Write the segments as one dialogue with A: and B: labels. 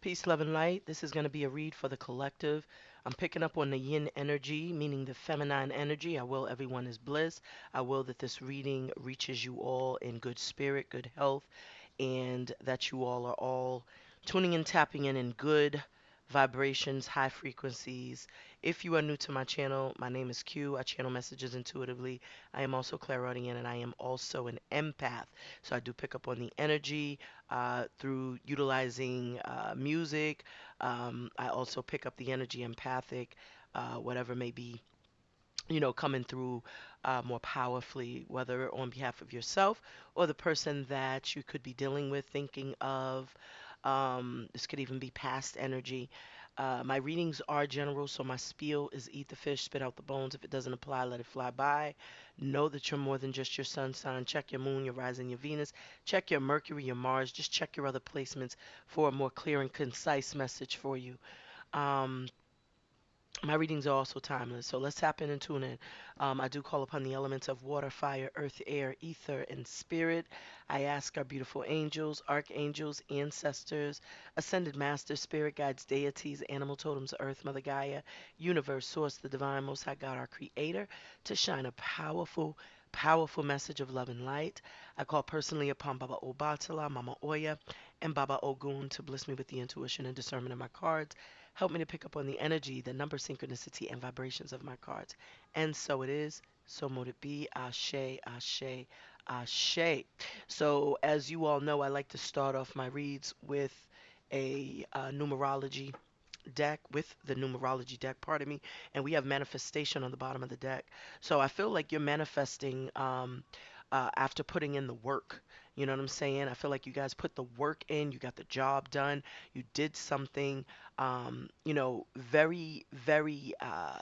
A: Peace, love, and light. This is going to be a read for the collective. I'm picking up on the yin energy, meaning the feminine energy. I will everyone is bliss. I will that this reading reaches you all in good spirit, good health, and that you all are all tuning and tapping in in good vibrations, high frequencies. If you are new to my channel, my name is Q. I channel messages intuitively. I am also clairaudient and I am also an empath. So I do pick up on the energy uh, through utilizing uh, music. Um, I also pick up the energy empathic, uh, whatever may be you know, coming through uh, more powerfully, whether on behalf of yourself or the person that you could be dealing with, thinking of. Um, this could even be past energy. Uh, my readings are general, so my spiel is eat the fish, spit out the bones. If it doesn't apply, let it fly by. Know that you're more than just your sun sign. Check your moon, your rising, your Venus. Check your Mercury, your Mars. Just check your other placements for a more clear and concise message for you. Um, my readings are also timeless. So let's tap in and tune in. Um, I do call upon the elements of water, fire, earth, air, ether, and spirit. I ask our beautiful angels, archangels, ancestors, ascended masters, spirit guides, deities, animal totems, earth, Mother Gaia, universe, source, the divine, most high God, our creator, to shine a powerful, powerful message of love and light. I call personally upon Baba Obatala, Mama Oya, and Baba Ogun to bless me with the intuition and discernment of my cards Help me to pick up on the energy, the number synchronicity, and vibrations of my cards. And so it is. So mote it be. Ashe, Ashe, Ashe. So as you all know, I like to start off my reads with a uh, numerology deck with the numerology deck pardon me and we have manifestation on the bottom of the deck so i feel like you're manifesting um, uh, after putting in the work you know what I'm saying? I feel like you guys put the work in, you got the job done, you did something, um, you know, very, very uh,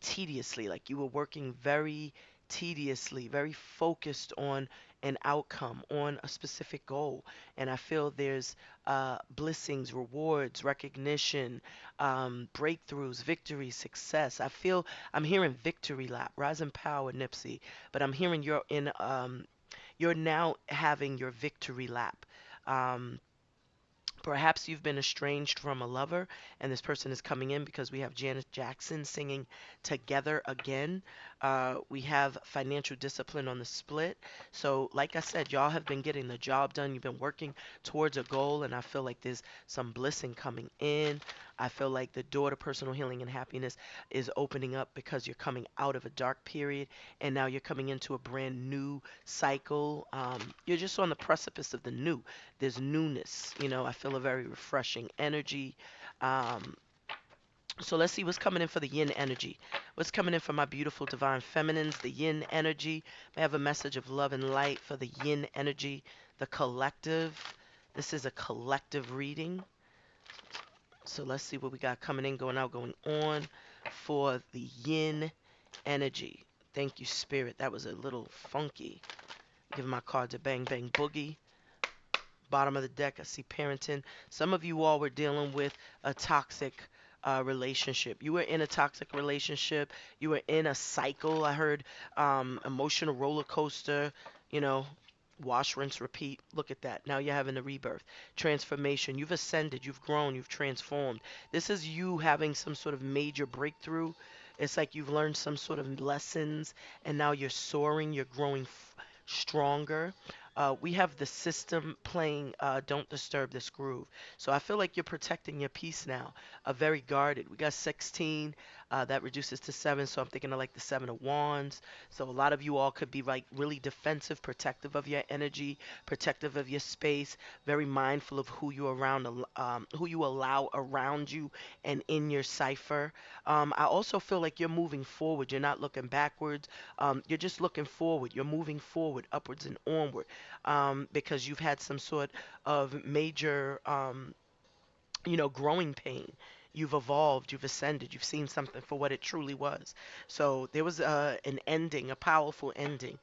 A: tediously. Like you were working very tediously, very focused on an outcome, on a specific goal. And I feel there's uh, blessings, rewards, recognition, um, breakthroughs, victory, success. I feel I'm hearing victory lap, rising power, Nipsey, but I'm hearing you're in um, you're now having your victory lap. Um, Perhaps you've been estranged from a lover, and this person is coming in because we have Janet Jackson singing Together Again. Uh, we have financial discipline on the split. So, like I said, y'all have been getting the job done. You've been working towards a goal, and I feel like there's some blessing coming in. I feel like the door to personal healing and happiness is opening up because you're coming out of a dark period and now you're coming into a brand new cycle. Um, you're just on the precipice of the new. There's newness. You know, I feel a very refreshing energy. Um, so let's see what's coming in for the yin energy. What's coming in for my beautiful divine feminines, the yin energy. I have a message of love and light for the yin energy, the collective. This is a collective reading. So let's see what we got coming in, going out, going on for the yin energy. Thank you, Spirit. That was a little funky. Giving my cards a bang bang boogie. Bottom of the deck, I see parenting. Some of you all were dealing with a toxic uh, relationship. You were in a toxic relationship. You were in a cycle. I heard um, emotional roller coaster. You know, Wash, rinse, repeat. Look at that. Now you're having a rebirth. Transformation. You've ascended. You've grown. You've transformed. This is you having some sort of major breakthrough. It's like you've learned some sort of lessons and now you're soaring. You're growing stronger. Uh, we have the system playing uh, Don't Disturb This Groove. So I feel like you're protecting your peace now. Uh, very guarded. We got 16. Uh, that reduces to 7. So I'm thinking of like the 7 of Wands. So a lot of you all could be like really defensive, protective of your energy, protective of your space, very mindful of who you around, um, who you allow around you and in your cipher. Um, I also feel like you're moving forward. You're not looking backwards. Um, you're just looking forward. You're moving forward, upwards and onward um, because you've had some sort of major, um, you know, growing pain. You've evolved, you've ascended, you've seen something for what it truly was. So there was uh, an ending, a powerful ending.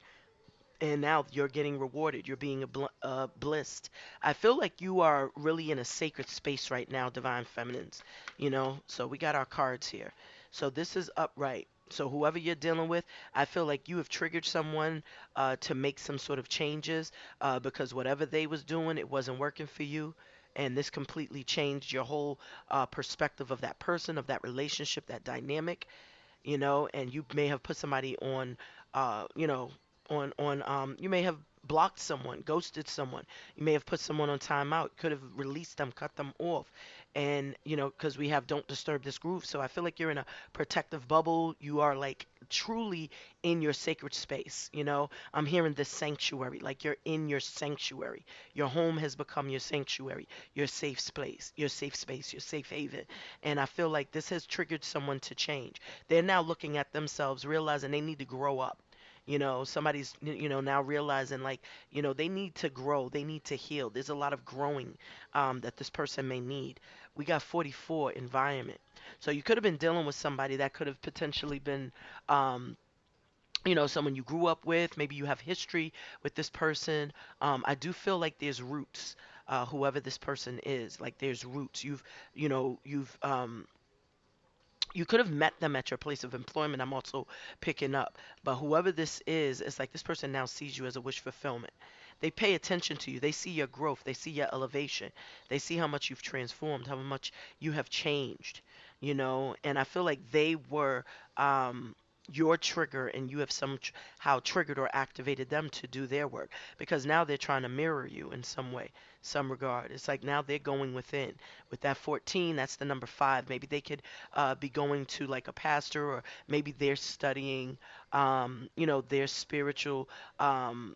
A: And now you're getting rewarded. You're being bl- uh, blissed. I feel like you are really in a sacred space right now, divine feminines. You know, so we got our cards here. So this is upright. So whoever you're dealing with, I feel like you have triggered someone uh, to make some sort of changes uh, because whatever they was doing, it wasn't working for you. And this completely changed your whole uh, perspective of that person, of that relationship, that dynamic, you know, and you may have put somebody on, uh, you know, on on um, you may have blocked someone, ghosted someone, you may have put someone on timeout, could have released them, cut them off, and you know, because we have don't disturb this groove, so I feel like you're in a protective bubble. You are like truly in your sacred space. You know, I'm hearing this sanctuary, like you're in your sanctuary. Your home has become your sanctuary, your safe space, your safe space, your safe haven. And I feel like this has triggered someone to change. They're now looking at themselves, realizing they need to grow up. You know, somebody's, you know, now realizing like, you know, they need to grow, they need to heal. There's a lot of growing um, that this person may need. We got 44 environment. So you could have been dealing with somebody that could have potentially been um, you know, someone you grew up with, maybe you have history with this person. Um, I do feel like there's roots, uh, whoever this person is, like there's roots. You've, you know, you've, um, you could have met them at your place of employment. I'm also picking up, but whoever this is, it's like this person now sees you as a wish fulfillment. They pay attention to you. They see your growth. They see your elevation. They see how much you've transformed, how much you have changed, you know. And I feel like they were um, your trigger and you have somehow triggered or activated them to do their work. Because now they're trying to mirror you in some way some regard. It's like now they're going within. With that 14 that's the number five. Maybe they could uh, be going to like a pastor or maybe they're studying um, you know their spiritual um,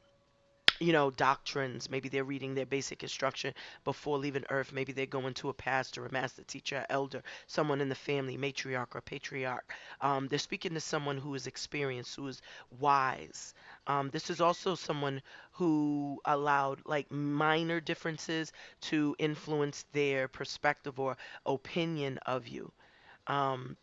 A: you know, doctrines. Maybe they're reading their basic instruction before leaving earth. Maybe they're going to a pastor, a master teacher, elder, someone in the family, matriarch or patriarch. Um, they're speaking to someone who is experienced, who is wise. Um, this is also someone who allowed like minor differences to influence their perspective or opinion of you. Um,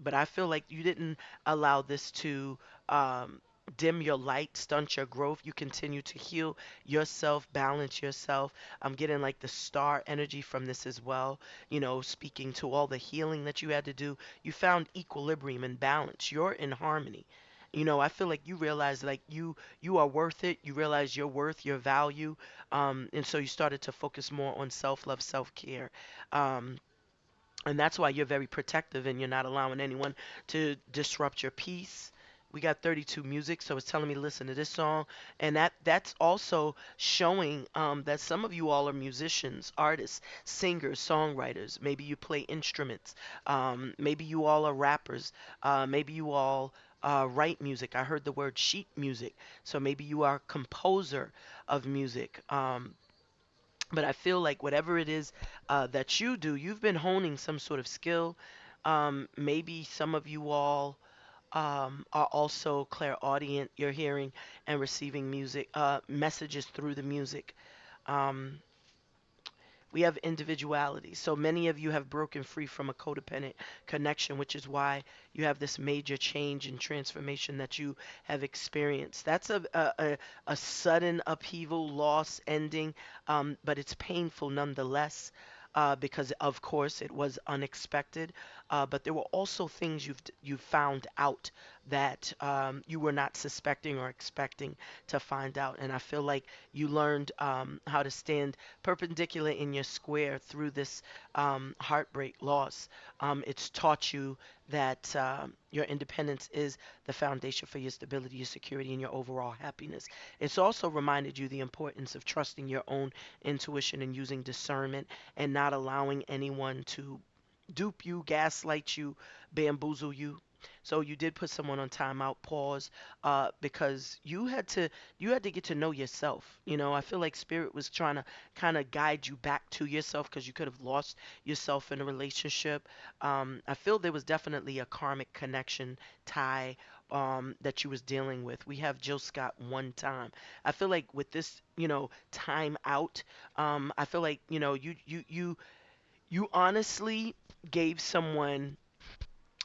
A: but I feel like you didn't allow this to um, dim your light, stunt your growth. You continue to heal yourself, balance yourself. I'm getting like the star energy from this as well. You know, speaking to all the healing that you had to do. You found equilibrium and balance. You're in harmony. You know, I feel like you realize like you you are worth it. You realize your worth, your value, um, and so you started to focus more on self love, self care. Um, and that's why you're very protective and you're not allowing anyone to disrupt your peace we got 32 music so it's telling me listen to this song. And that that's also showing um, that some of you all are musicians artists singers songwriters. Maybe you play instruments. Um, maybe you all are rappers. Uh, maybe you all uh, write music. I heard the word sheet music. So maybe you are a composer of music. Um, but i feel like whatever it is uh, that you do you've been honing some sort of skill. Um, maybe some of you all um, are also clairaudient. You're hearing and receiving music, uh, messages through the music. Um, we have individuality. So many of you have broken free from a codependent connection, which is why you have this major change and transformation that you have experienced. That's a, a, a sudden upheaval, loss, ending, um, but it's painful nonetheless. Uh, because of course it was unexpected, uh, but there were also things you've you found out that um, you were not suspecting or expecting to find out. And I feel like you learned um, how to stand perpendicular in your square through this um, heartbreak loss. Um, it's taught you that um, your independence is the foundation for your stability, your security, and your overall happiness. It's also reminded you the importance of trusting your own intuition and using discernment and not allowing anyone to dupe you, gaslight you, bamboozle you. So you did put someone on timeout, pause, uh, because you had to you had to get to know yourself. You know, I feel like spirit was trying to kind of guide you back to yourself because you could have lost yourself in a relationship. Um, I feel there was definitely a karmic connection tie um, that you was dealing with. We have Jill Scott one time. I feel like with this, you know, time out, um, I feel like you know you you you you honestly gave someone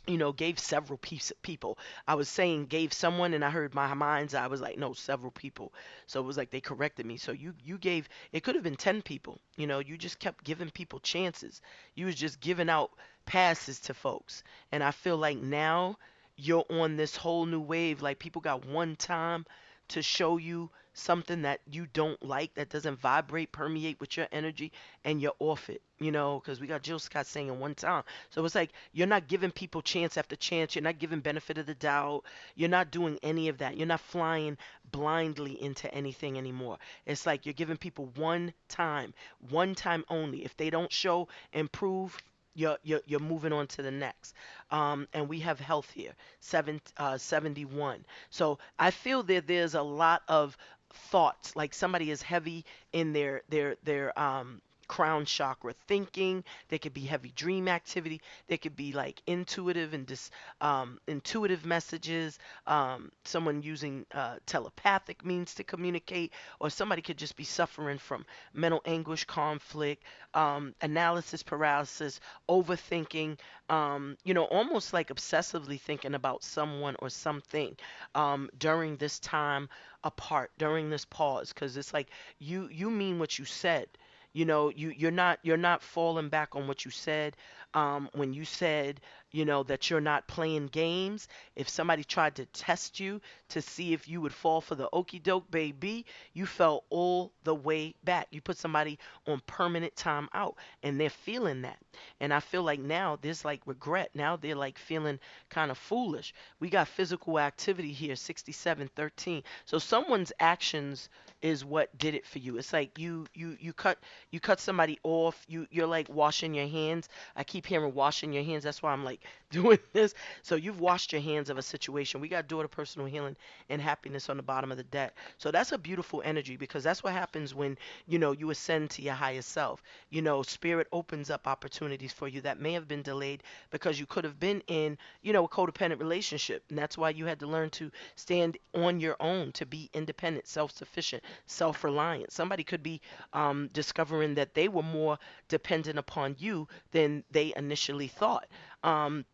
A: you know, gave several piece, of people. I was saying gave someone, and I heard my mind's. I was like, no, several people. So it was like they corrected me. So you you gave. It could have been ten people. You know, you just kept giving people chances. You was just giving out passes to folks, and I feel like now you're on this whole new wave. Like people got one time to show you something that you don't like that doesn't vibrate, permeate with your energy, and you're off it. You know, because we got Jill Scott saying one time. So it's like you're not giving people chance after chance. You're not giving benefit of the doubt. You're not doing any of that. You're not flying blindly into anything anymore. It's like you're giving people one time, one time only. If they don't show improve, you're, you're, you're moving on to the next. Um, and we have health here, seven, uh, 71. So I feel that there's a lot of thoughts, like somebody is heavy in their, their, their, um, crown chakra thinking. There could be heavy dream activity. There could be like intuitive and dis, um, intuitive messages um, someone using uh, telepathic means to communicate or somebody could just be suffering from mental anguish conflict um, analysis paralysis overthinking um, you know almost like obsessively thinking about someone or something um, during this time apart during this pause. Because it's like you you mean what you said you know you you're not you're not falling back on what you said um, when you said you know that you're not playing games. If somebody tried to test you to see if you would fall for the okey doke baby you fell all the way back. You put somebody on permanent time out and they're feeling that. And i feel like now there's like regret. Now they're like feeling kind of foolish. We got physical activity here 6713 so someone's actions is what did it for you. It's like you you you cut you cut somebody off. You you're like washing your hands. I keep hearing washing your hands. That's why I'm like doing this. So you've washed your hands of a situation. We got daughter personal healing and happiness on the bottom of the deck. So that's a beautiful energy because that's what happens when you know you ascend to your higher self. You know, spirit opens up opportunities for you that may have been delayed because you could have been in you know a codependent relationship, and that's why you had to learn to stand on your own to be independent, self-sufficient self reliant. Somebody could be um, discovering that they were more dependent upon you than they initially thought. Um,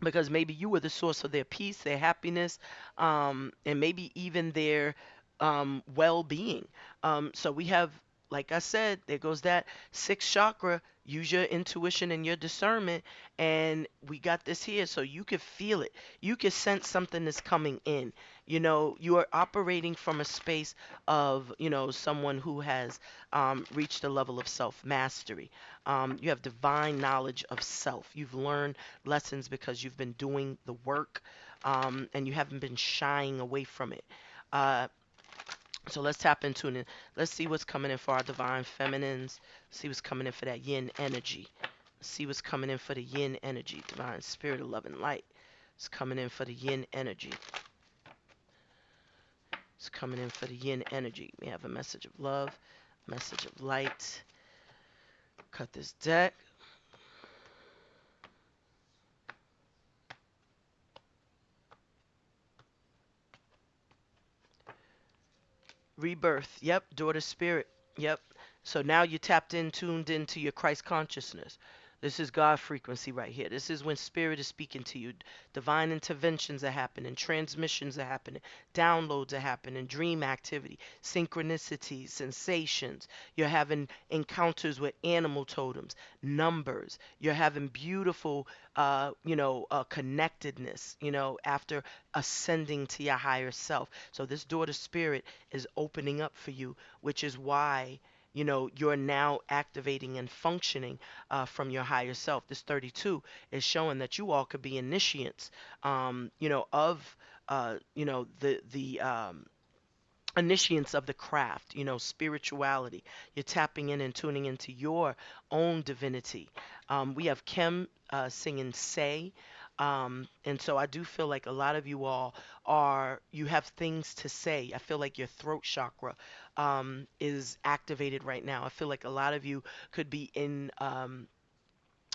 A: because maybe you were the source of their peace, their happiness, um, and maybe even their um, well being. Um, so we have, like I said, there goes that sixth chakra. Use your intuition and your discernment. And we got this here so you could feel it. You could sense something is coming in you know you are operating from a space of you know someone who has um, reached a level of self mastery um, you have divine knowledge of self you've learned lessons because you've been doing the work um, and you haven't been shying away from it uh, so let's tap into it. Let's see what's coming in for our divine feminines. See what's coming in for that yin energy. See what's coming in for the yin energy. Divine spirit of love and light. It's coming in for the yin energy. It's coming in for the yin energy. We have a message of love, message of light. Cut this deck. Rebirth. Yep. Daughter spirit. Yep. So now you tapped in, tuned into your Christ consciousness. This is God frequency right here. This is when spirit is speaking to you. Divine interventions are happening, transmissions are happening, downloads are happening, dream activity, synchronicities, sensations. You're having encounters with animal totems, numbers. You're having beautiful, uh, you know, uh, connectedness, you know, after ascending to your higher self. So this door to spirit is opening up for you, which is why you know you're now activating and functioning uh, from your higher self. This 32 is showing that you all could be initiates um, you know of uh, you know the the um, initiates of the craft you know spirituality. You're tapping in and tuning into your own divinity. Um, we have kim uh, singing say um, and so I do feel like a lot of you all are, you have things to say. I feel like your throat chakra um, is activated right now. I feel like a lot of you could be in um,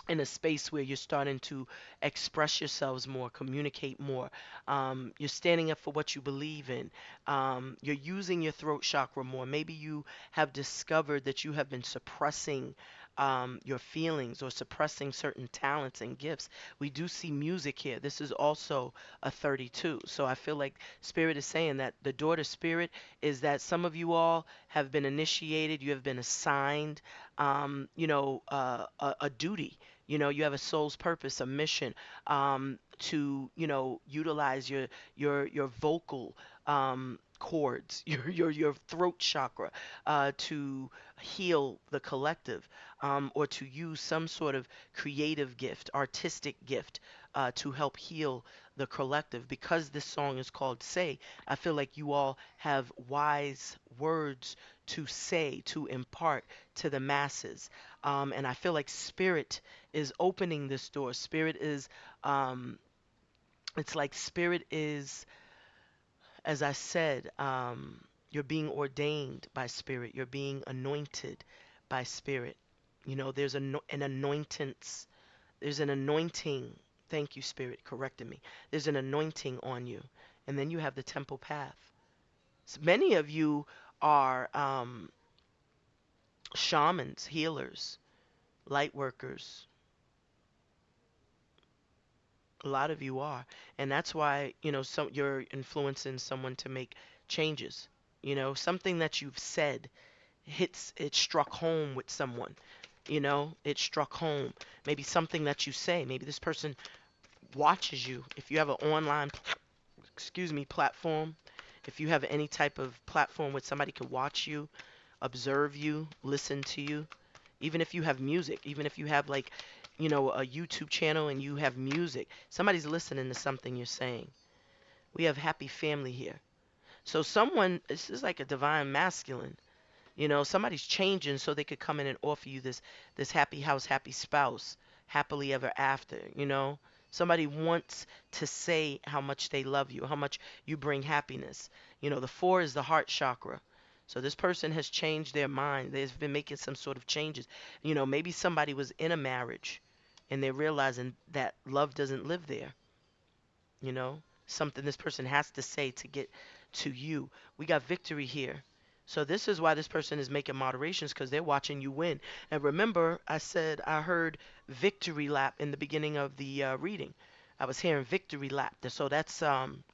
A: in a space where you're starting to express yourselves more, communicate more. Um, you're standing up for what you believe in. Um, you're using your throat chakra more. Maybe you have discovered that you have been suppressing um, your feelings or suppressing certain talents and gifts. We do see music here. This is also a 32. So I feel like Spirit is saying that the daughter spirit is that some of you all have been initiated, you have been assigned, um, you know, uh, a, a duty. You know, you have a soul's purpose, a mission um, to, you know, utilize your your your vocal um, cords, your your your throat chakra, uh, to heal the collective, um, or to use some sort of creative gift, artistic gift, uh, to help heal the collective. Because this song is called "Say," I feel like you all have wise words to say, to impart to the masses, um, and I feel like Spirit is opening this door. Spirit is, um, it's like Spirit is as I said, um, you're being ordained by Spirit. You're being anointed by Spirit. You know, there's an, an anointance. There's an anointing. Thank you, Spirit, correcting me. There's an anointing on you. And then you have the temple path. So many of you are um, shamans, healers, light workers. A lot of you are. And that's why, you know, some you're influencing someone to make changes. You know, something that you've said hits it struck home with someone. You know, it struck home. Maybe something that you say, maybe this person watches you. If you have an online excuse me, platform, if you have any type of platform where somebody can watch you, observe you, listen to you, even if you have music, even if you have like you know, a YouTube channel and you have music, somebody's listening to something you're saying. We have happy family here. So someone, this is like a divine masculine. You know, somebody's changing so they could come in and offer you this this happy house, happy spouse, happily ever after, you know? Somebody wants to say how much they love you, how much you bring happiness. You know, the 4 is the heart chakra. So this person has changed their mind. They've been making some sort of changes. You know, maybe somebody was in a marriage and they're realizing that love doesn't live there. You know, something this person has to say to get to you. We got victory here. So this is why this person is making moderations because they're watching you win. And remember, I said I heard victory lap in the beginning of the uh, reading. I was hearing victory lap. There. So that's um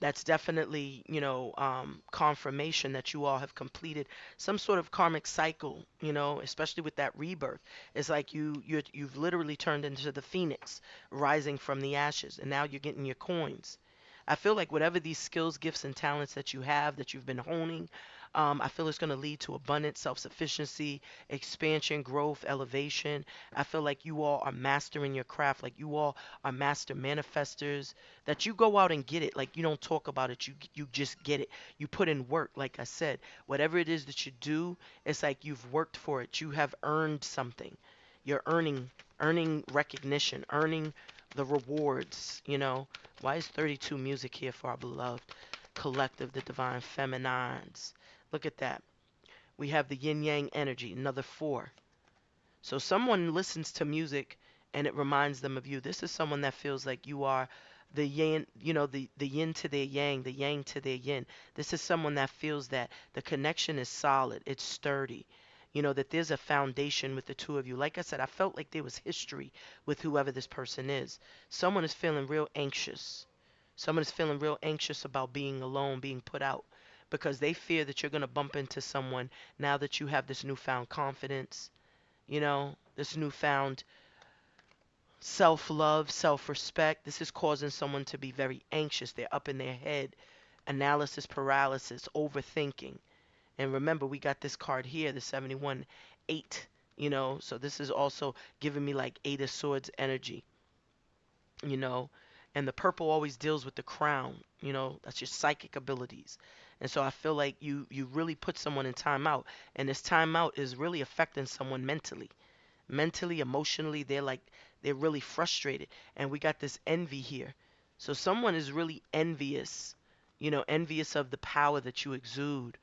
A: that's definitely you know um, confirmation that you all have completed some sort of karmic cycle you know especially with that rebirth. It's like you you you've literally turned into the phoenix rising from the ashes and now you're getting your coins. I feel like whatever these skills gifts and talents that you have that you've been honing um, I feel it's going to lead to abundance, self sufficiency, expansion, growth, elevation. I feel like you all are mastering your craft, like you all are master manifestors, that you go out and get it. Like you don't talk about it, you, you just get it. You put in work, like I said. Whatever it is that you do, it's like you've worked for it. You have earned something. You're earning earning recognition, earning the rewards, you know. Why is 32 music here for our beloved collective, the divine feminines? Look at that. We have the yin yang energy, another four. So someone listens to music and it reminds them of you. This is someone that feels like you are the yin, you know, the, the yin to their yang, the yang to their yin. This is someone that feels that the connection is solid, it's sturdy. You know, that there's a foundation with the two of you. Like I said, I felt like there was history with whoever this person is. Someone is feeling real anxious. Someone is feeling real anxious about being alone, being put out because they fear that you're going to bump into someone now that you have this newfound confidence, you know, this newfound self love, self respect. This is causing someone to be very anxious. They're up in their head, analysis paralysis, overthinking. And remember, we got this card here, the 71 8, you know, so this is also giving me like Eight of Swords energy, you know. And the purple always deals with the crown, you know, that's your psychic abilities. And so I feel like you you really put someone in timeout, and this timeout is really affecting someone mentally, mentally, emotionally. They're like they're really frustrated, and we got this envy here. So someone is really envious, you know, envious of the power that you exude,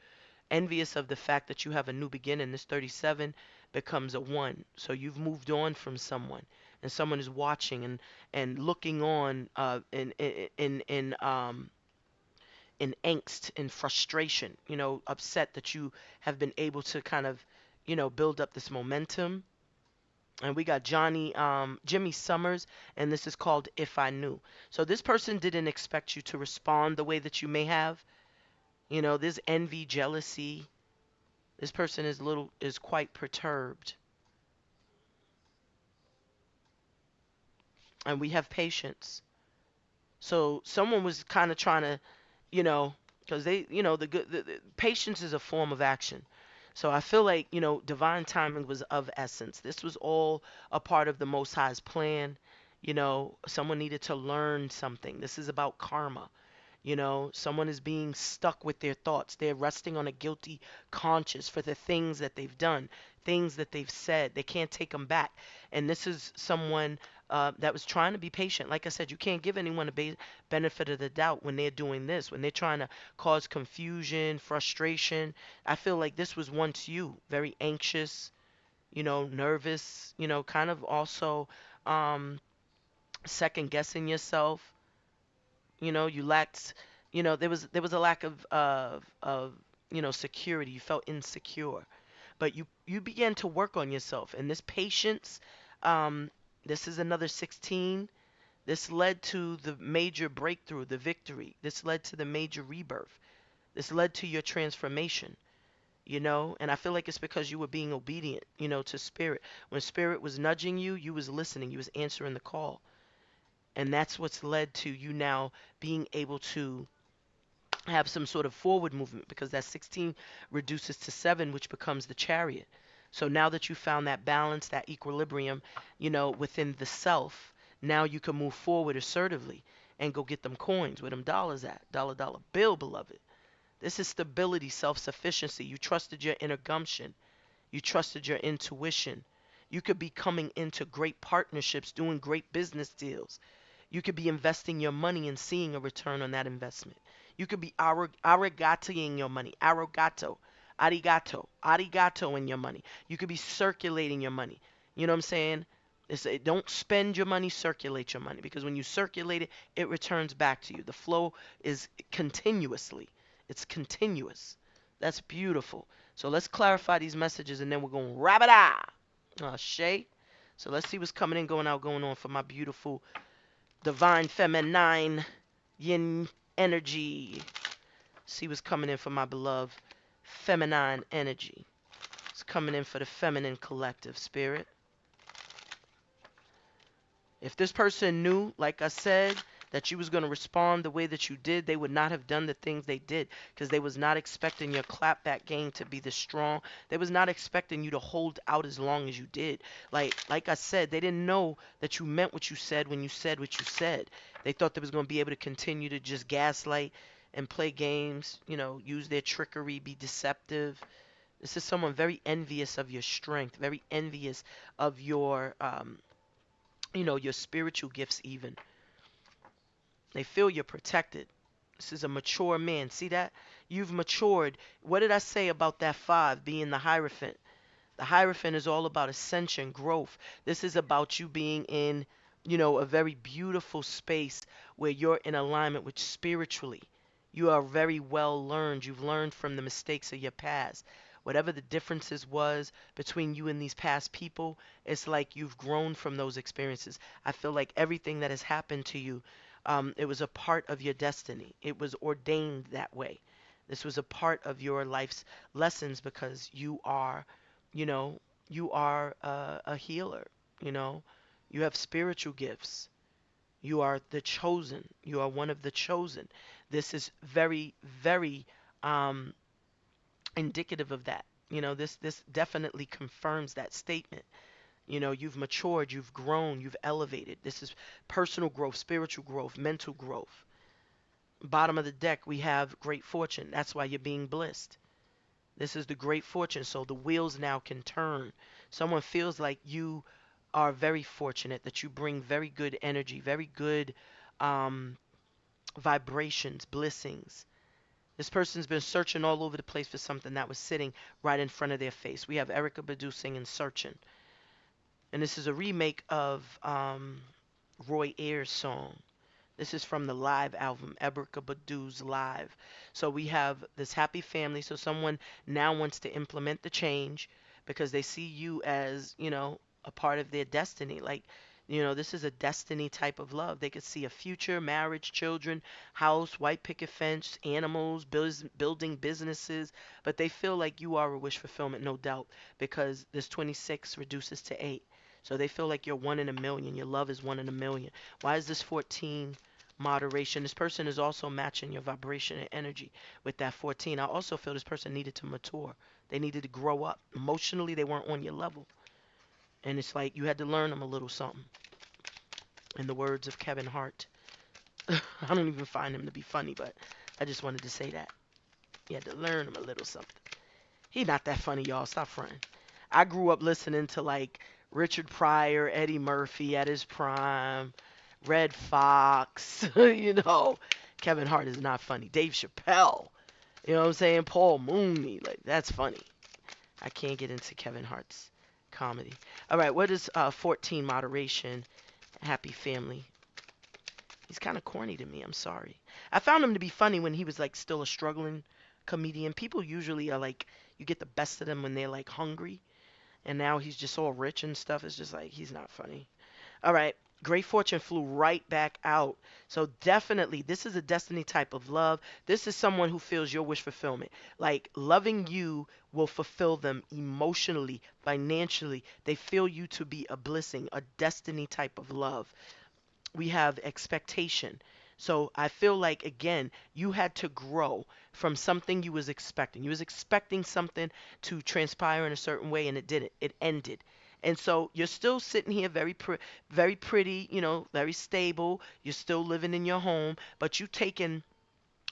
A: envious of the fact that you have a new beginning. This 37 becomes a one. So you've moved on from someone, and someone is watching and and looking on uh, in in in, in um in angst and frustration, you know, upset that you have been able to kind of, you know, build up this momentum. And we got Johnny, um, Jimmy Summers, and this is called If I Knew. So this person didn't expect you to respond the way that you may have. You know, there's envy, jealousy. This person is little is quite perturbed. And we have patience. So someone was kind of trying to you know, because they, you know, the good the, the, patience is a form of action. So I feel like, you know, divine timing was of essence. This was all a part of the Most High's plan. You know, someone needed to learn something. This is about karma. You know, someone is being stuck with their thoughts. They're resting on a guilty conscience for the things that they've done, things that they've said. They can't take them back. And this is someone uh, that was trying to be patient. Like I said, you can't give anyone a be- benefit of the doubt when they're doing this, when they're trying to cause confusion, frustration. I feel like this was once you, very anxious, you know, nervous, you know, kind of also um, second guessing yourself you know, you lacked, you know, there was there was a lack of of of you know security. You felt insecure, but you you began to work on yourself, and this patience. Um, this is another 16. This led to the major breakthrough, the victory. This led to the major rebirth. This led to your transformation you know and i feel like it's because you were being obedient you know to spirit when spirit was nudging you you was listening you was answering the call and that's what's led to you now being able to have some sort of forward movement because that 16 reduces to 7 which becomes the chariot so now that you found that balance that equilibrium you know within the self now you can move forward assertively and go get them coins where them dollars at dollar dollar bill beloved. This is stability self-sufficiency. You trusted your inner gumption you trusted your intuition. You could be coming into great partnerships doing great business deals. You could be investing your money and seeing a return on that investment. You could be arrogatoing your money, arrogato, arigato, arigato in your money. You could be circulating your money. You know what I'm saying? It's, don't spend your money, circulate your money. Because when you circulate it, it returns back to you. The flow is continuously. It's continuous. That's beautiful. So let's clarify these messages and then we're going to wrap it up. Uh, Shay. So let's see what's coming in, going out, going on for my beautiful divine feminine yin energy. See what's coming in for my beloved feminine energy. It's coming in for the feminine collective spirit. If this person knew, like I said, that you was going to respond the way that you did, they would not have done the things they did because they was not expecting your clapback game to be this strong. They was not expecting you to hold out as long as you did. Like like I said, they didn't know that you meant what you said when you said what you said. They thought they was going to be able to continue to just gaslight and play games, you know, use their trickery, be deceptive. This is someone very envious of your strength, very envious of your um, you know, your spiritual gifts even. They feel you're protected. This is a mature man. See that? You've matured. What did I say about that five being the Hierophant? The Hierophant is all about ascension, growth. This is about you being in, you know, a very beautiful space where you're in alignment with spiritually. You are very well learned. You've learned from the mistakes of your past. Whatever the differences was between you and these past people, it's like you've grown from those experiences. I feel like everything that has happened to you um, it was a part of your destiny. It was ordained that way. This was a part of your life's lessons because you are, you know, you are a, a healer. You know, you have spiritual gifts. You are the chosen. You are one of the chosen. This is very, very um, indicative of that. You know, this this definitely confirms that statement. You know, you've matured, you've grown, you've elevated. This is personal growth, spiritual growth, mental growth. Bottom of the deck, we have great fortune. That's why you're being blessed. This is the great fortune. So the wheels now can turn. Someone feels like you are very fortunate, that you bring very good energy, very good um, vibrations, blessings. This person's been searching all over the place for something that was sitting right in front of their face. We have Erykah Badu singing Searching and this is a remake of um, Roy Ayers' song. This is from the live album, Erykah Badu's Live. So we have this happy family. So someone now wants to implement the change because they see you as, you know, a part of their destiny. Like, you know, this is a destiny type of love. They could see a future, marriage, children, house, white picket fence, animals, building businesses. But they feel like you are a wish fulfillment, no doubt, because this 26 reduces to 8. So they feel like you're one in a million. Your love is one in a million. Why is this 14 moderation. This person is also matching your vibration and energy with that 14. I also feel this person needed to mature. They needed to grow up. Emotionally, they weren't on your level. And it's like you had to learn them a little something. In the words of Kevin Hart. I don't even find him to be funny, but I just wanted to say that. You had to learn him a little something. He not that funny, y'all. Stop fronting. I grew up listening to like Richard Pryor, Eddie Murphy at his prime, Redd Foxx, you know. Kevin Hart is not funny. Dave Chappelle, you know what I'm saying? Paul Mooney, like that's funny. I can't get into Kevin Hart's comedy. All right, what is uh, 14 moderation? Happy family. He's kind of corny to me. I'm sorry. I found him to be funny when he was like still a struggling comedian. People usually are like you get the best of them when they're like hungry, and now he's just all rich and stuff. It's just like he's not funny. All right. Great fortune flew right back out. So definitely, this is a destiny type of love. This is someone who feels your wish fulfillment. Like loving you will fulfill them emotionally, financially. They feel you to be a blessing, a destiny type of love. We have expectation. So I feel like again, you had to grow from something you was expecting. You was expecting something to transpire in a certain way and it didn't. It ended. And so you're still sitting here very very pretty, you know, very stable. You're still living in your home, but you taking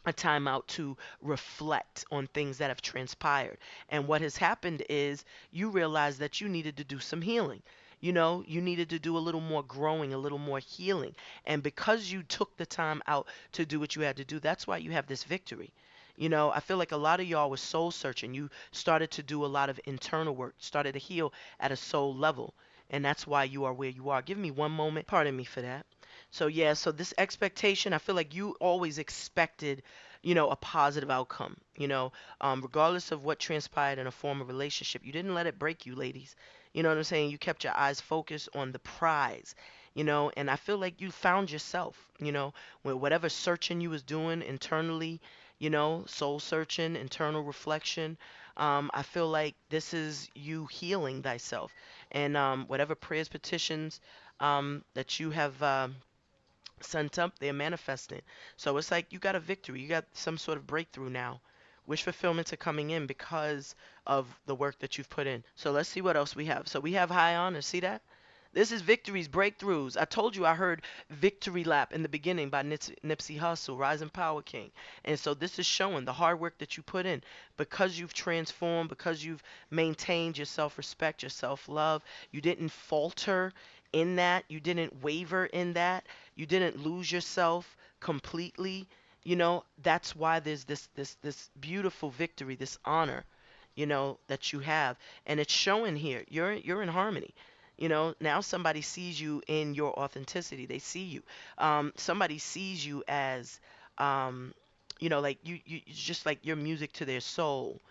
A: a time out to reflect on things that have transpired. And what has happened is you realize that you needed to do some healing. You know, you needed to do a little more growing, a little more healing. And because you took the time out to do what you had to do, that's why you have this victory. You know, I feel like a lot of y'all was soul searching. You started to do a lot of internal work, started to heal at a soul level. And that's why you are where you are. Give me one moment. Pardon me for that. So, yeah, so this expectation, I feel like you always expected, you know, a positive outcome, you know, um, regardless of what transpired in a former relationship. You didn't let it break you, ladies. You know what I'm saying? You kept your eyes focused on the prize, you know, and I feel like you found yourself, you know, with whatever searching you was doing internally, you know, soul searching, internal reflection. Um, I feel like this is you healing thyself. And um, whatever prayers, petitions um, that you have. Um, sent up, they're manifesting. So it's like you got a victory. You got some sort of breakthrough now. Wish fulfillments are coming in because of the work that you've put in. So let's see what else we have. So we have high honor. See that? This is victories, breakthroughs. I told you I heard Victory Lap in the beginning by Nipsey Hussle, Rising Power King. And so this is showing the hard work that you put in because you've transformed, because you've maintained your self respect, your self love. You didn't falter in that, you didn't waver in that, you didn't lose yourself completely. You know, that's why there's this this this beautiful victory, this honor, you know, that you have. And it's showing here. You're you're in harmony. You know, now somebody sees you in your authenticity. They see you. Um, somebody sees you as, um, you know, like you, you, it's just like your music to their soul.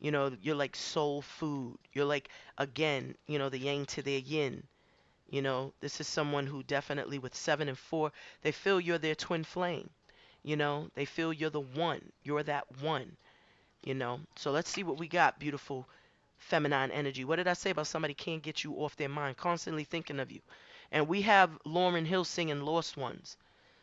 A: You know, you're like soul food. You're like, again, you know, the yang to their yin. You know, this is someone who definitely, with seven and four, they feel you're their twin flame. You know, they feel you're the one. You're that one. You know, so let's see what we got, beautiful feminine energy. What did I say about somebody can't get you off their mind, constantly thinking of you? And we have Lauryn Hill singing Lost Ones.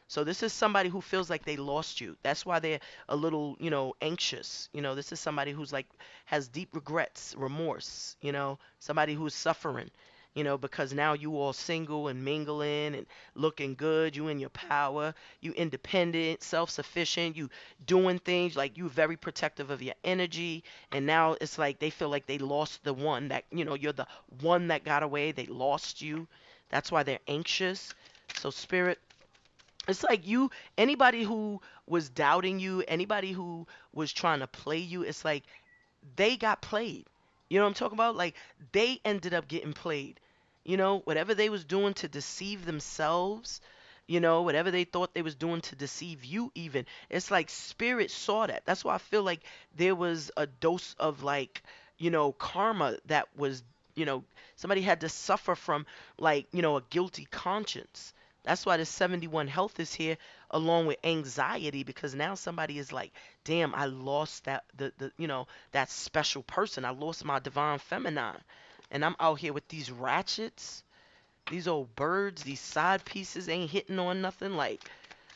A: So this is somebody who feels like they lost you. That's why they're a little, you know, anxious. You know, this is somebody who's like has deep regrets, remorse, you know, somebody who's suffering you know, because now you all single and mingling and looking good, you in your power, you independent, self-sufficient, you doing things like you very protective of your energy, and now it's like they feel like they lost the one that, you know, you're the one that got away, they lost you. That's why they're anxious. So spirit it's like you anybody who was doubting you, anybody who was trying to play you, it's like they got played. You know what I'm talking about? Like they ended up getting played you know, whatever they was doing to deceive themselves, you know, whatever they thought they was doing to deceive you even. It's like spirit saw that. That's why I feel like there was a dose of like, you know, karma that was, you know, somebody had to suffer from like, you know, a guilty conscience. That's why the 71 health is here along with anxiety because now somebody is like, damn, I lost that the, the you know, that special person. I lost my divine feminine and I'm out here with these ratchets, these old birds, these side pieces ain't hitting on nothing. Like,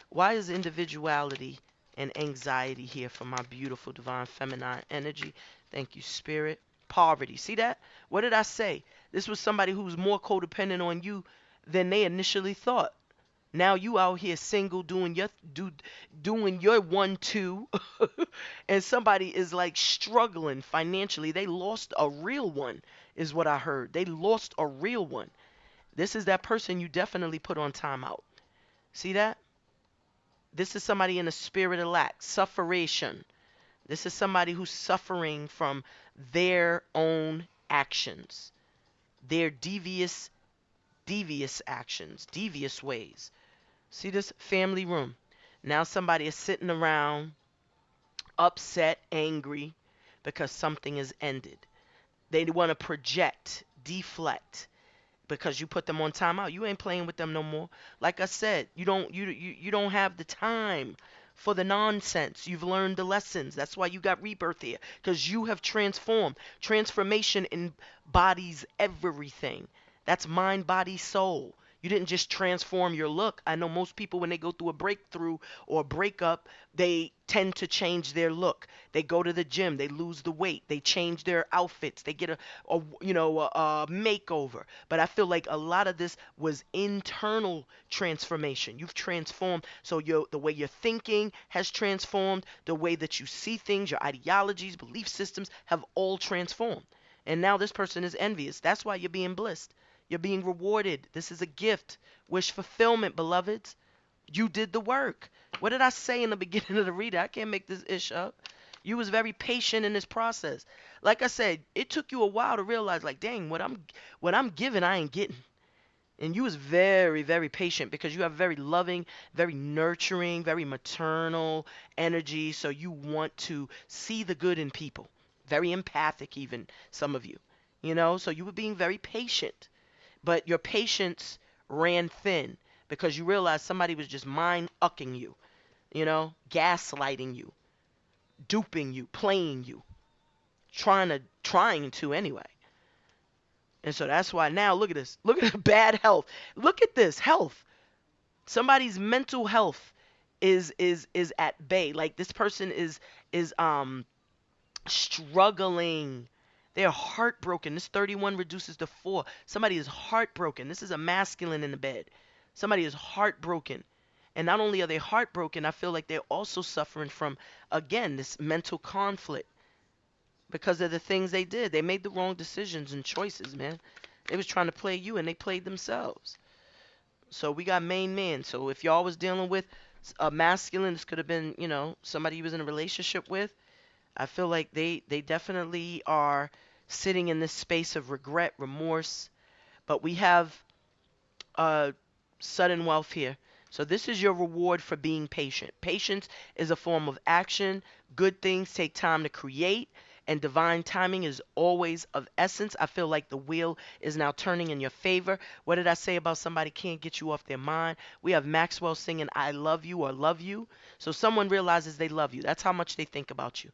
A: Why is individuality and anxiety here for my beautiful divine feminine energy? Thank you, spirit. Poverty. See that? What did I say? This was somebody who was more codependent on you than they initially thought. Now you out here single doing your do doing your one two and somebody is like struggling financially. They lost a real one is what I heard. They lost a real one. This is that person you definitely put on timeout. See that? This is somebody in a spirit of lack, sufferation. This is somebody who's suffering from their own actions, their devious, devious actions, devious ways. See this family room. Now somebody is sitting around upset, angry because something is ended. They want to project, deflect because you put them on timeout. You ain't playing with them no more. Like I said, you don't you you, you don't have the time for the nonsense. You've learned the lessons. That's why you got rebirth here because you have transformed. Transformation embodies everything. That's mind, body, soul. You didn't just transform your look. I know most people, when they go through a breakthrough or a breakup, they tend to change their look. They go to the gym, they lose the weight, they change their outfits, they get a, a you know, a, a makeover. But I feel like a lot of this was internal transformation. You've transformed, so your the way you're thinking has transformed, the way that you see things, your ideologies, belief systems have all transformed. And now this person is envious. That's why you're being blissed. You're being rewarded. This is a gift. Wish fulfillment, beloveds. You did the work. What did I say in the beginning of the reader? I can't make this ish up. You was very patient in this process. Like I said, it took you a while to realize, like, dang, what I'm what I'm giving, I ain't getting. And you was very, very patient because you have very loving, very nurturing, very maternal energy. So you want to see the good in people. Very empathic, even some of you. You know, so you were being very patient but your patience ran thin because you realized somebody was just mind ucking you, you know, gaslighting you, duping you, playing you, trying to trying to anyway. And so that's why now look at this. Look at the bad health. Look at this health. Somebody's mental health is is is at bay. Like this person is is um struggling they are heartbroken. This 31 reduces to 4. Somebody is heartbroken. This is a masculine in the bed. Somebody is heartbroken. And not only are they heartbroken, I feel like they're also suffering from, again, this mental conflict because of the things they did. They made the wrong decisions and choices, man. They was trying to play you and they played themselves. So we got main man. So if y'all was dealing with a masculine, this could have been, you know, somebody you was in a relationship with. I feel like they they definitely are sitting in this space of regret, remorse, but we have uh, sudden wealth here. So this is your reward for being patient. Patience is a form of action. Good things take time to create, and divine timing is always of essence. I feel like the wheel is now turning in your favor. What did I say about somebody can't get you off their mind? We have Maxwell singing I love you or love you. So someone realizes they love you. That's how much they think about you.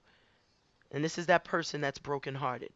A: And this is that person that's brokenhearted.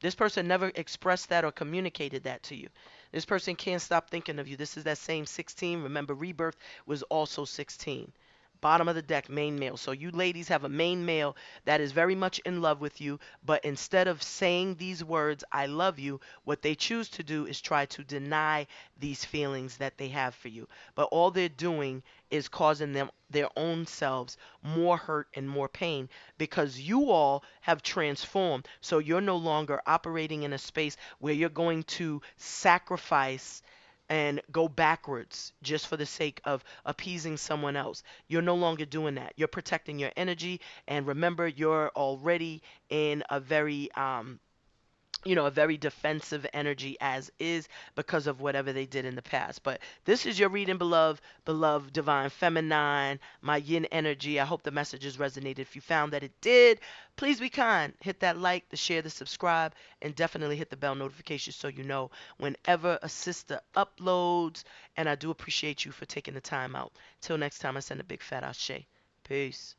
A: This person never expressed that or communicated that to you. This person can't stop thinking of you. This is that same 16. Remember, rebirth was also 16 bottom of the deck, main male. So you ladies have a main male that is very much in love with you, but instead of saying these words, I love you, what they choose to do is try to deny these feelings that they have for you. But all they're doing is causing them their own selves more hurt and more pain because you all have transformed. So you're no longer operating in a space where you're going to sacrifice and go backwards just for the sake of appeasing someone else. You're no longer doing that. You're protecting your energy. And remember, you're already in a very um, you know, a very defensive energy as is because of whatever they did in the past. But this is your reading, beloved, beloved divine feminine, my yin energy. I hope the messages resonated. If you found that it did, please be kind. Hit that like, the share, the subscribe, and definitely hit the bell notification so you know whenever a sister uploads. And I do appreciate you for taking the time out. Till next time, I send a big fat ashe. Peace.